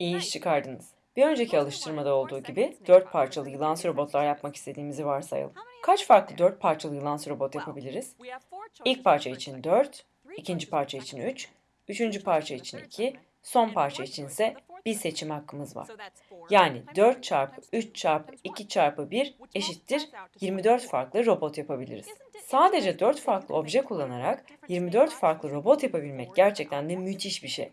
İyi iş çıkardınız. Bir önceki alıştırmada olduğu gibi 4 parçalı yılansı robotlar yapmak istediğimizi varsayalım. Kaç farklı 4 parçalı yılansı robot yapabiliriz? İlk parça için 4, ikinci parça için 3, üçüncü parça için 2, son parça için ise bir seçim hakkımız var. Yani 4 çarpı 3 çarpı 2 çarpı 1 eşittir 24 farklı robot yapabiliriz. Sadece 4 farklı obje kullanarak 24 farklı robot yapabilmek gerçekten de müthiş bir şey.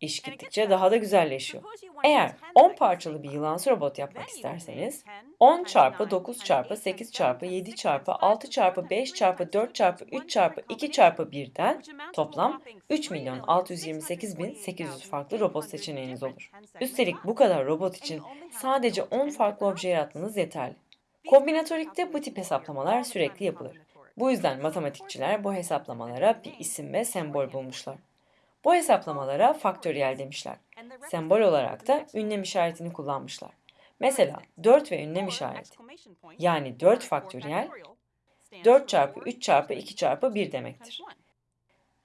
İş gittikçe daha da güzelleşiyor. Eğer 10 parçalı bir yılansı robot yapmak isterseniz 10 çarpı 9 çarpı 8 çarpı 7 çarpı 6 çarpı 5 çarpı 4 çarpı 3 çarpı 2 çarpı 1'den toplam 3 milyon 628 bin 800 farklı robot seçeneğiniz olur. Üstelik bu kadar robot için sadece 10 farklı obje yaratmanız yeterli. Kombinatörikte bu tip hesaplamalar sürekli yapılır. Bu yüzden matematikçiler bu hesaplamalara bir isim ve sembol bulmuşlar. Bu hesaplamalara faktöriyel demişler. Sembol olarak da ünlem işaretini kullanmışlar. Mesela 4 ve ünlem işareti. Yani 4 faktöriyel 4 çarpı 3 çarpı 2 çarpı 1 demektir.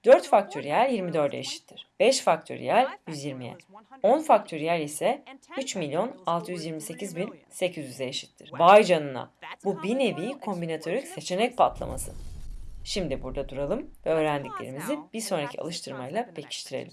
4 faktöriyel 24'e eşittir. 5 faktöriyel 120'ye. 10 faktöriyel ise 3 milyon 628 bin 800'e eşittir. Vay canına! Bu bir nevi kombinatörük seçenek patlaması. Şimdi burada duralım ve öğrendiklerimizi bir sonraki alıştırmayla pekiştirelim.